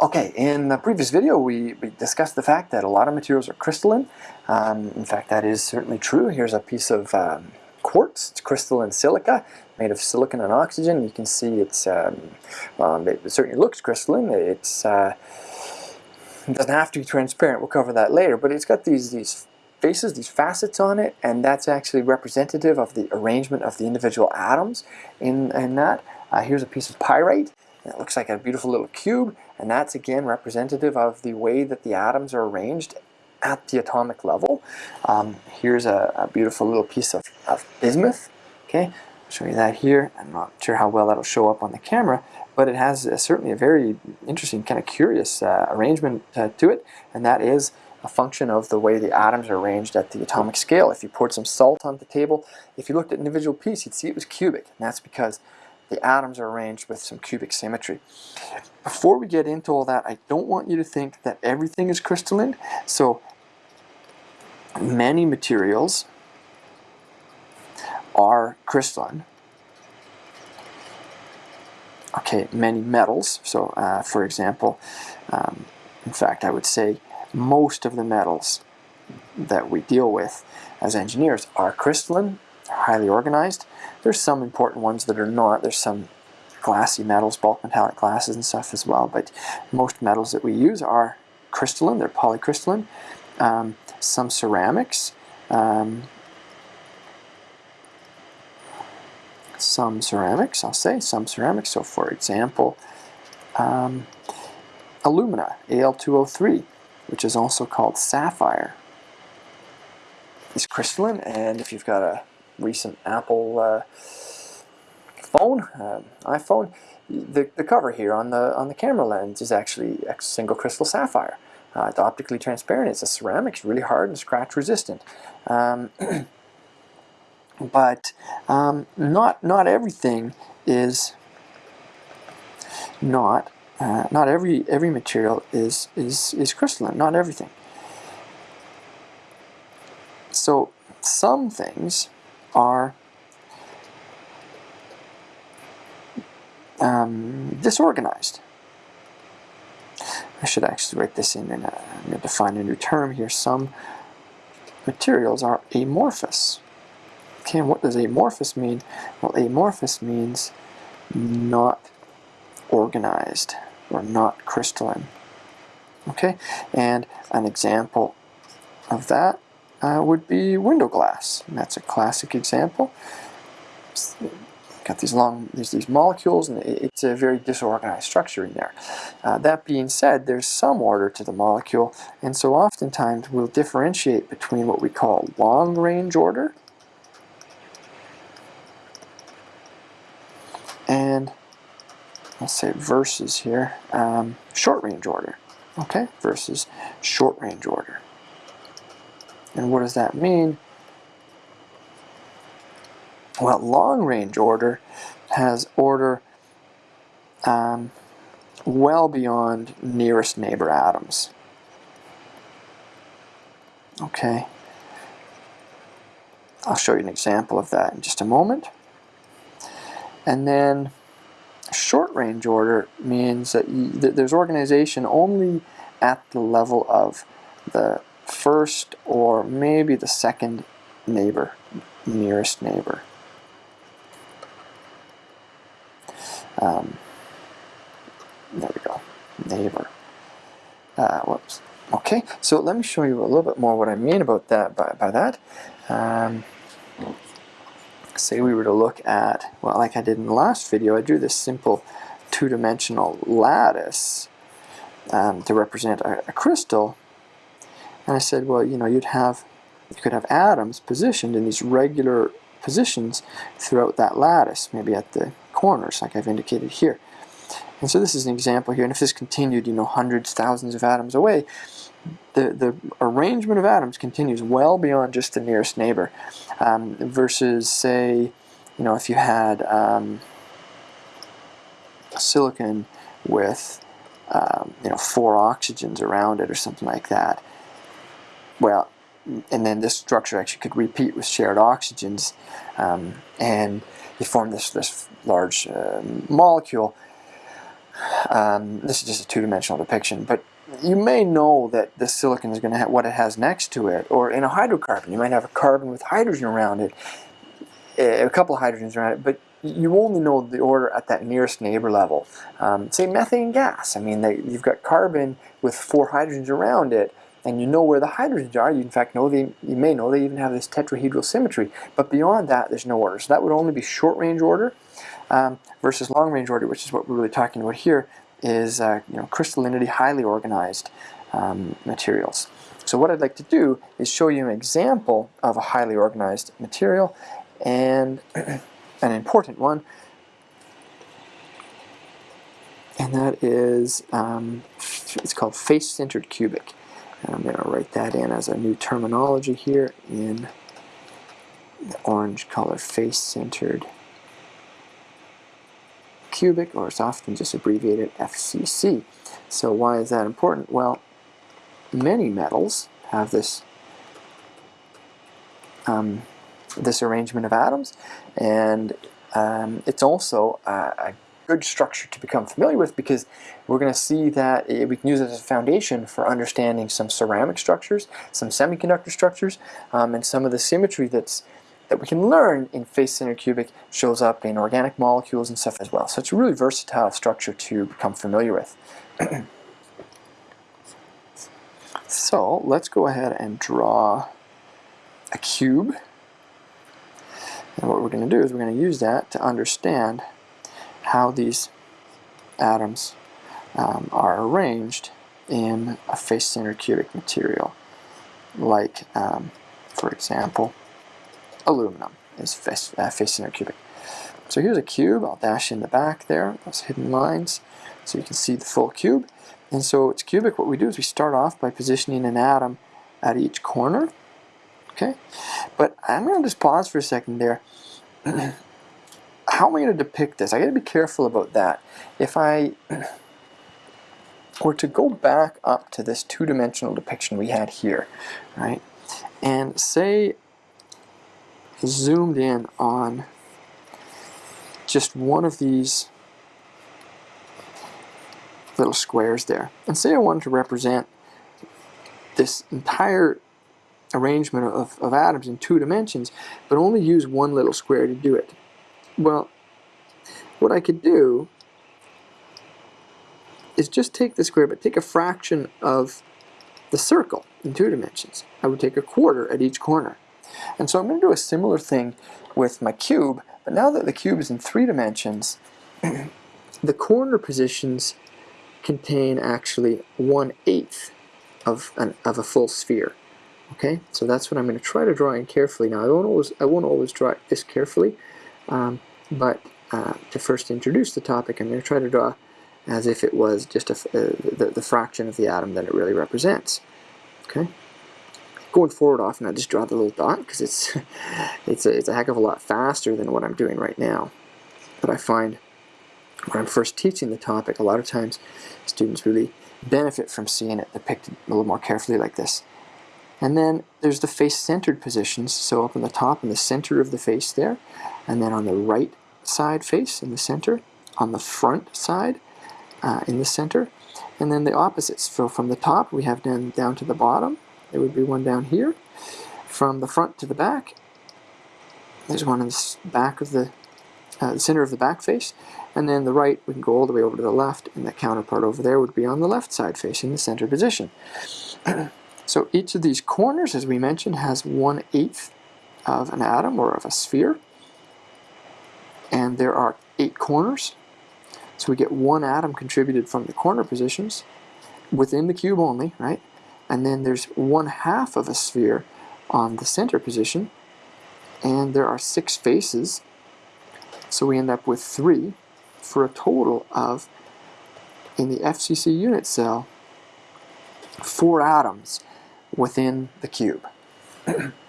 Okay, in the previous video we, we, discussed the fact that a lot of materials are crystalline. Um, in fact, that is certainly true. Here's a piece of um, quartz. It's crystalline silica made of silicon and oxygen. You can see it's um, um it certainly looks crystalline. It's uh, it doesn't have to be transparent. We'll cover that later. But it's got these these faces, these facets on it, and that's actually representative of the arrangement of the individual atoms in, in that. Uh, here's a piece of pyrite. It looks like a beautiful little cube, and that's again representative of the way that the atoms are arranged at the atomic level. Um, here's a, a, beautiful little piece of, of bismuth. Okay, I'll show you that here. I'm not sure how well that'll show up on the camera, but it has a, certainly a very interesting, kind of curious uh, arrangement uh, to it, and that is a function of the way the atoms are arranged at the atomic scale. If you poured some salt on the table, if you looked at an individual piece, you'd see it was cubic, and that's because the atoms are arranged with some cubic symmetry. Before we get into all that, I don't want you to think that everything is crystalline. So many materials are crystalline. Okay, many metals. So uh, for example, um, in fact I would say most of the metals that we deal with as engineers are crystalline, highly organized. There's some important ones that are not. There's some glassy metals, bulk metallic glasses and stuff as well, but most metals that we use are crystalline, they're polycrystalline. Um, some ceramics, um, some ceramics, I'll say, some ceramics. So for example, um, alumina, Al2O3, which is also called sapphire, is crystalline, and if you've got a recent Apple uh, phone, uh, iPhone, the, the cover here on the on the camera lens is actually a single crystal sapphire. Uh, it's optically transparent. It's a ceramic. It's really hard and scratch resistant. Um, but um, not not everything is not uh, not every every material is is is crystalline. Not everything. So some things are um, disorganized. I should actually write this in and I'm going to define a new term here. Some materials are amorphous. Okay, what does amorphous mean? Well, amorphous means not organized or not crystalline. Okay, and an example of that uh, would be window glass. And that's a classic example. Got these long, there's these molecules, and it's a very disorganized structure in there. Uh, that being said, there's some order to the molecule, and so oftentimes we'll differentiate between what we call long-range order and let's say versus here, um, short-range order, okay, versus short-range order. And what does that mean? Well, long-range order has order um, well beyond nearest neighbor atoms. Okay. I'll show you an example of that in just a moment. And then short range order means that, you, that there's organization only at the level of the first or maybe the second neighbor, nearest neighbor. Um, there we go, neighbor. Uh, whoops. Okay, so let me show you a little bit more what I mean about that. By, by that, um, say we were to look at, well, like I did in the last video, I drew this simple two-dimensional lattice um, to represent a, a crystal and I said, well, you know, you'd have, you could have atoms positioned in these regular positions throughout that lattice, maybe at the corners, like I've indicated here. And so this is an example here, and if this continued, you know, hundreds, thousands of atoms away, the, the arrangement of atoms continues well beyond just the nearest neighbor, um, versus, say, you know, if you had um, silicon with, um, you know, four oxygens around it or something like that, well, and then this structure actually could repeat with shared oxygens, um, and you form this, this large uh, molecule. um, this is just a two-dimensional depiction, but you may know that the silicon is going to have what it has next to it, or in a hydrocarbon, you might have a carbon with hydrogen around it, a couple of hydrogens around it, but you only know the order at that nearest neighbor level. Um, say methane gas, I mean, they, you've got carbon with four hydrogens around it, and you know where the hydrogens are. You in fact know they, you may know they even have this tetrahedral symmetry, but beyond that, there's no order. So that would only be short range order um, versus long range order, which is what we're really talking about here, is uh, you know crystallinity, highly organized um, materials. So what I'd like to do is show you an example of a highly organized material and an important one and that is um, it's called face-centered cubic and I'm going to write that in as a new terminology here in the orange color face-centered cubic or it's often just abbreviated FCC so why is that important? Well many metals have this um, this arrangement of atoms and um, it's also a, a, good structure to become familiar with because we're going to see that it, we can use it as a foundation for understanding some ceramic structures, some semiconductor structures, um, and some of the symmetry that's that we can learn in face-centered cubic shows up in organic molecules and stuff as well. So it's a really versatile structure to become familiar with. so let's go ahead and draw a cube. And what we're going to do is we're going to use that to understand how these atoms um, are arranged in a face-centered cubic material. Like, um, for example, aluminum is face-centered face cubic. So here's a cube. I'll dash in the back there, those hidden lines, so you can see the full cube. And so it's cubic. What we do is we start off by positioning an atom at each corner. Okay, but I'm to just pause for a second there. How am I going to depict this? I got to be careful about that. If I were to go back up to this two-dimensional depiction we had here, right, and say zoomed in on just one of these little squares there. And say I wanted to represent this entire arrangement of, of atoms in two dimensions, but only use one little square to do it. Well, what I could do is just take the square, but take a fraction of the circle in two dimensions. I would take a quarter at each corner. And so I'm going to do a similar thing with my cube, but now that the cube is in three dimensions, the corner positions contain actually one-eighth of, an, of a full sphere. Okay, so that's what I'm going to try to draw in carefully. Now I won't always, I won't always draw it this carefully, um, but uh, to first introduce the topic, I'm going to try to draw as if it was just a, uh, the, the fraction of the atom that it really represents. Okay going forward often I just draw the little dot because it's it's a, it's a heck of a lot faster than what I'm doing right now but I find when I'm first teaching the topic a lot of times students really benefit from seeing it depicted a little more carefully like this and then there's the face-centered positions so up in the top in the center of the face there and then on the right side face in the center on the front side uh, in the center and then the opposites so from the top we have then down to the bottom there would be one down here. From the front to the back, there's one in the back of the, uh, the center of the back face. And then the right, we can go all the way over to the left, and the counterpart over there would be on the left side facing the center position. so each of these corners, as we mentioned, has one-eighth of an atom or of a sphere. And there are eight corners. So we get one atom contributed from the corner positions within the cube only, right? and then there's one half of a sphere on the center position and there are six faces so we end up with three for a total of in the FCC unit cell four atoms within the cube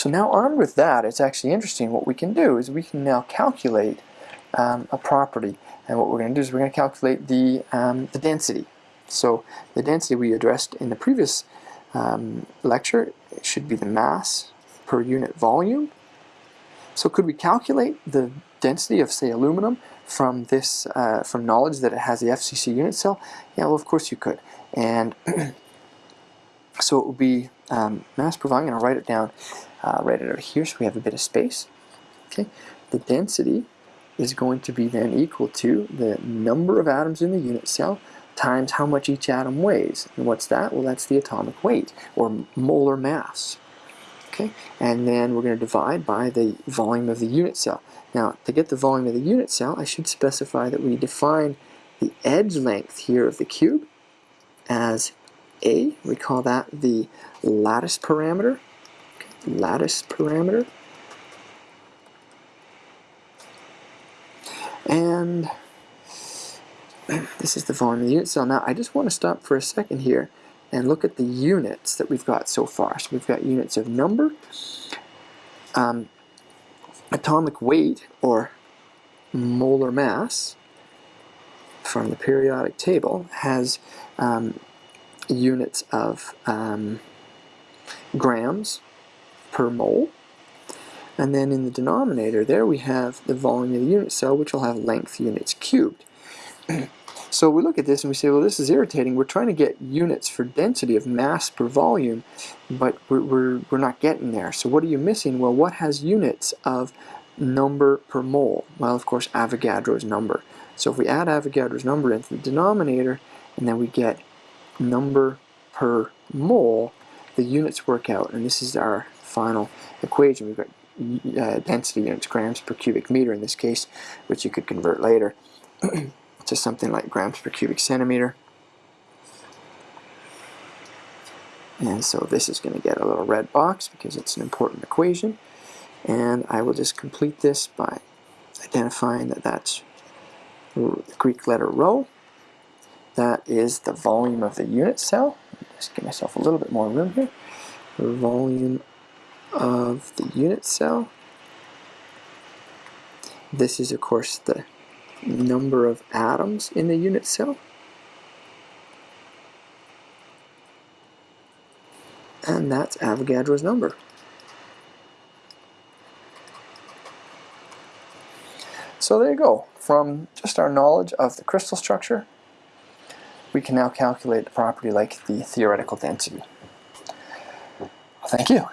so now armed with that it's actually interesting what we can do is we can now calculate um, a property and what we're going to do is we're going to calculate the, um, the density so the density we addressed in the previous um, lecture should be the mass per unit volume. So could we calculate the density of, say, aluminum from this, uh, from knowledge that it has the FCC unit cell? Yeah, well, of course you could. And so it would be um, mass per volume. I'm going to write it down, uh, it out here so we have a bit of space. Okay, the density is going to be then equal to the number of atoms in the unit cell times how much each atom weighs. And what's that? Well, that's the atomic weight, or molar mass. Okay, and then we're going to divide by the volume of the unit cell. Now, to get the volume of the unit cell, I should specify that we define the edge length here of the cube as A. We call that the lattice parameter. Lattice parameter. And this is the volume of the unit cell. Now, I just want to stop for a second here and look at the units that we've got so far. So we've got units of number, um, atomic weight, or molar mass from the periodic table has um, units of um, grams per mole. And then in the denominator there we have the volume of the unit cell which will have length units cubed. So we look at this and we say, well, this is irritating. We're trying to get units for density of mass per volume, but we're, we're, we're not getting there. So what are you missing? Well, what has units of number per mole? Well, of course, Avogadro's number. So if we add Avogadro's number into the denominator, and then we get number per mole, the units work out. And this is our final equation. We've got uh, density units, grams per cubic meter in this case, which you could convert later. to something like grams per cubic centimeter. And so this is going to get a little red box because it's an important equation. And I will just complete this by identifying that that's the Greek letter rho. That is the volume of the unit cell. Just give myself a little bit more room here. The volume of the unit cell. This is, of course, the number of atoms in the unit cell. And that's Avogadro's number. So there you go. From just our knowledge of the crystal structure, we can now calculate a property like the theoretical density. Thank you.